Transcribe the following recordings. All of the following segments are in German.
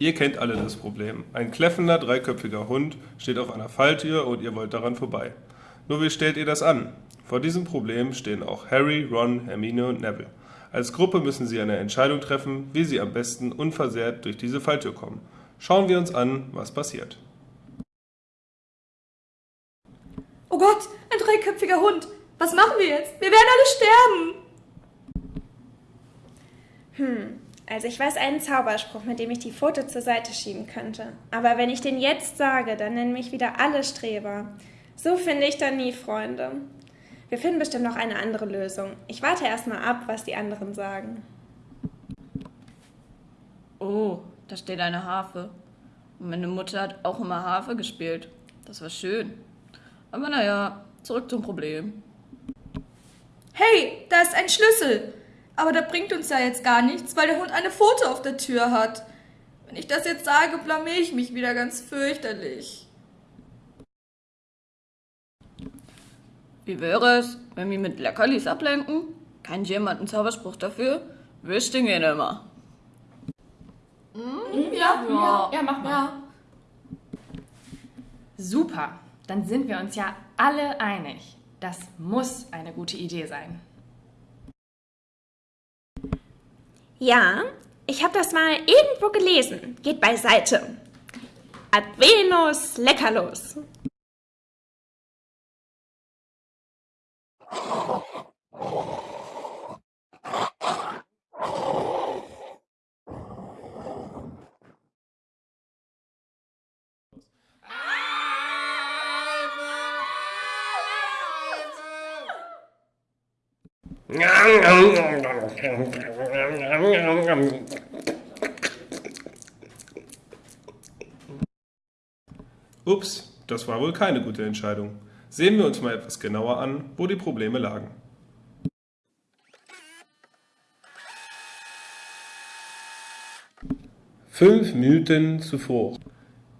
Ihr kennt alle das Problem. Ein kläffender, dreiköpfiger Hund steht auf einer Falltür und ihr wollt daran vorbei. Nur wie stellt ihr das an? Vor diesem Problem stehen auch Harry, Ron, Hermine und Neville. Als Gruppe müssen sie eine Entscheidung treffen, wie sie am besten unversehrt durch diese Falltür kommen. Schauen wir uns an, was passiert. Oh Gott, ein dreiköpfiger Hund. Was machen wir jetzt? Wir werden alle sterben. Hm, also ich weiß einen Zauberspruch, mit dem ich die Pfote zur Seite schieben könnte. Aber wenn ich den jetzt sage, dann nennen mich wieder alle Streber. So finde ich dann nie Freunde. Wir finden bestimmt noch eine andere Lösung. Ich warte erstmal ab, was die anderen sagen. Oh, da steht eine Harfe. Und meine Mutter hat auch immer Harfe gespielt. Das war schön. Aber naja, zurück zum Problem. Hey, da ist ein Schlüssel. Aber das bringt uns ja jetzt gar nichts, weil der Hund eine Pfote auf der Tür hat. Wenn ich das jetzt sage, blamier ich mich wieder ganz fürchterlich. Wie wäre es, wenn wir mit Leckerlis ablenken? Kennt jemand einen Zauberspruch dafür? Wüsste gehen immer. Ja, ja, ja, mach mal. Ja. Super, dann sind wir uns ja alle einig. Das muss eine gute Idee sein. Ja, ich habe das mal irgendwo gelesen. Geht beiseite. Ad Venus leckerlos. Ups, das war wohl keine gute Entscheidung. Sehen wir uns mal etwas genauer an, wo die Probleme lagen. Fünf Minuten zuvor.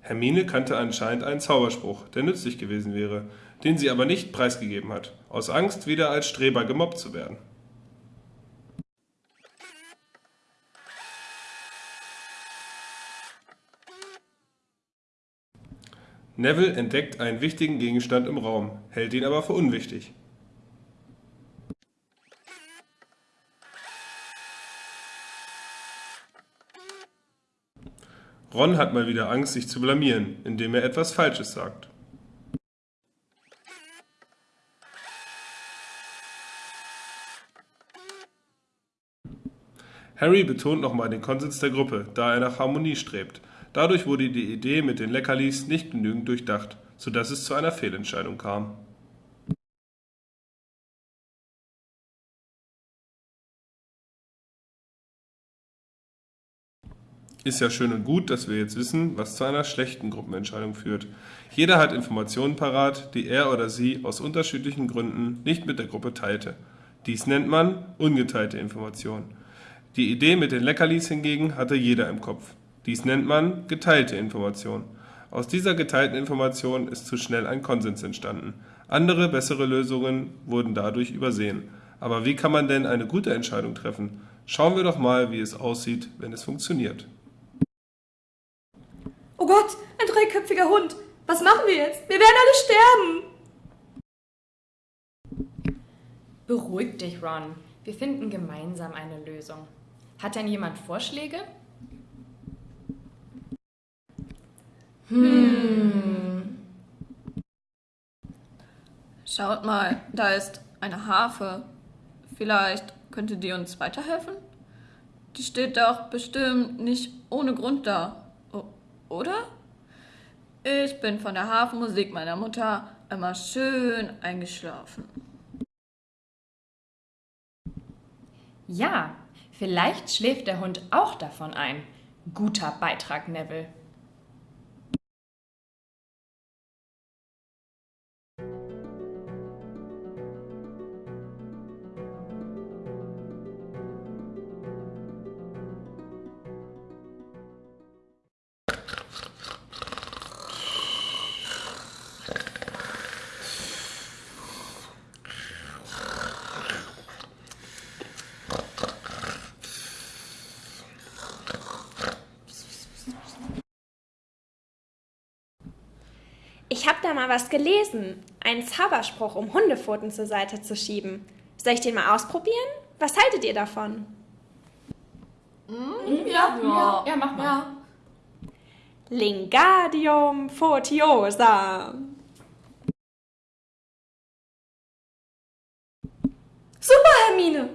Hermine kannte anscheinend einen Zauberspruch, der nützlich gewesen wäre, den sie aber nicht preisgegeben hat, aus Angst, wieder als Streber gemobbt zu werden. Neville entdeckt einen wichtigen Gegenstand im Raum, hält ihn aber für unwichtig. Ron hat mal wieder Angst, sich zu blamieren, indem er etwas Falsches sagt. Harry betont nochmal den Konsens der Gruppe, da er nach Harmonie strebt. Dadurch wurde die Idee mit den Leckerlis nicht genügend durchdacht, sodass es zu einer Fehlentscheidung kam. Ist ja schön und gut, dass wir jetzt wissen, was zu einer schlechten Gruppenentscheidung führt. Jeder hat Informationen parat, die er oder sie aus unterschiedlichen Gründen nicht mit der Gruppe teilte. Dies nennt man ungeteilte Informationen. Die Idee mit den Leckerlis hingegen hatte jeder im Kopf. Dies nennt man geteilte Information. Aus dieser geteilten Information ist zu schnell ein Konsens entstanden. Andere, bessere Lösungen wurden dadurch übersehen. Aber wie kann man denn eine gute Entscheidung treffen? Schauen wir doch mal, wie es aussieht, wenn es funktioniert. Oh Gott, ein dreiköpfiger Hund. Was machen wir jetzt? Wir werden alle sterben. Beruhig dich, Ron. Wir finden gemeinsam eine Lösung. Hat denn jemand Vorschläge? Hm. Schaut mal, da ist eine Harfe. Vielleicht könnte die uns weiterhelfen? Die steht doch bestimmt nicht ohne Grund da. O oder? Ich bin von der Hafenmusik meiner Mutter immer schön eingeschlafen. Ja, vielleicht schläft der Hund auch davon ein. Guter Beitrag, Neville. Ich habe da mal was gelesen. Einen Zauberspruch, um Hundepfoten zur Seite zu schieben. Soll ich den mal ausprobieren? Was haltet ihr davon? Ja, ja. Ja, mach mal. Ja. Lingadium fotiosa. Super, Hermine!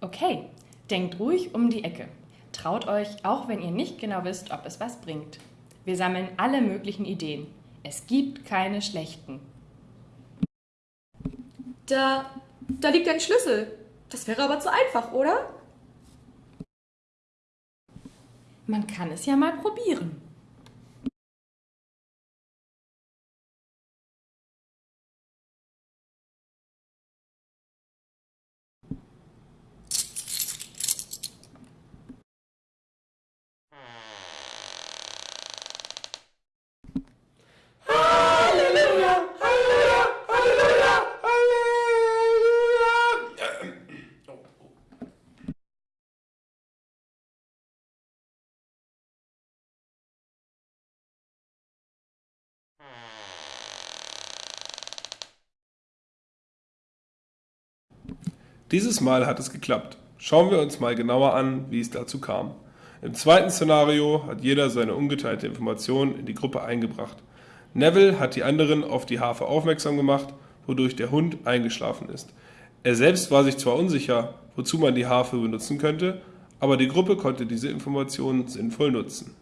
Okay, denkt ruhig um die Ecke. Traut euch, auch wenn ihr nicht genau wisst, ob es was bringt. Wir sammeln alle möglichen Ideen. Es gibt keine schlechten. Da, da liegt ein Schlüssel. Das wäre aber zu einfach, oder? Man kann es ja mal probieren. Dieses Mal hat es geklappt. Schauen wir uns mal genauer an, wie es dazu kam. Im zweiten Szenario hat jeder seine ungeteilte Information in die Gruppe eingebracht. Neville hat die anderen auf die Harfe aufmerksam gemacht, wodurch der Hund eingeschlafen ist. Er selbst war sich zwar unsicher, wozu man die Harfe benutzen könnte, aber die Gruppe konnte diese Informationen sinnvoll nutzen.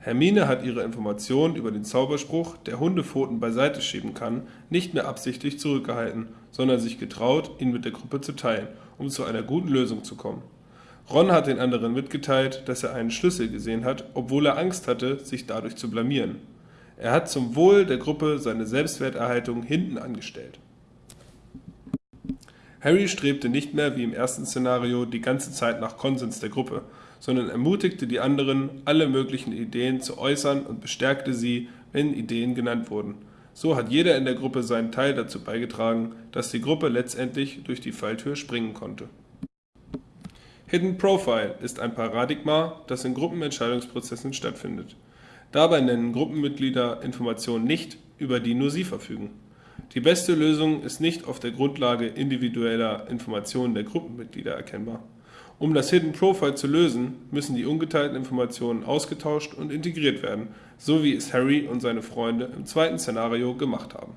Hermine hat ihre Informationen über den Zauberspruch, der Hundepfoten beiseite schieben kann, nicht mehr absichtlich zurückgehalten, sondern sich getraut, ihn mit der Gruppe zu teilen, um zu einer guten Lösung zu kommen. Ron hat den anderen mitgeteilt, dass er einen Schlüssel gesehen hat, obwohl er Angst hatte, sich dadurch zu blamieren. Er hat zum Wohl der Gruppe seine Selbstwerterhaltung hinten angestellt. Harry strebte nicht mehr wie im ersten Szenario die ganze Zeit nach Konsens der Gruppe, sondern ermutigte die anderen, alle möglichen Ideen zu äußern und bestärkte sie, wenn Ideen genannt wurden. So hat jeder in der Gruppe seinen Teil dazu beigetragen, dass die Gruppe letztendlich durch die Falltür springen konnte. Hidden Profile ist ein Paradigma, das in Gruppenentscheidungsprozessen stattfindet. Dabei nennen Gruppenmitglieder Informationen nicht, über die nur sie verfügen. Die beste Lösung ist nicht auf der Grundlage individueller Informationen der Gruppenmitglieder erkennbar. Um das Hidden Profile zu lösen, müssen die ungeteilten Informationen ausgetauscht und integriert werden, so wie es Harry und seine Freunde im zweiten Szenario gemacht haben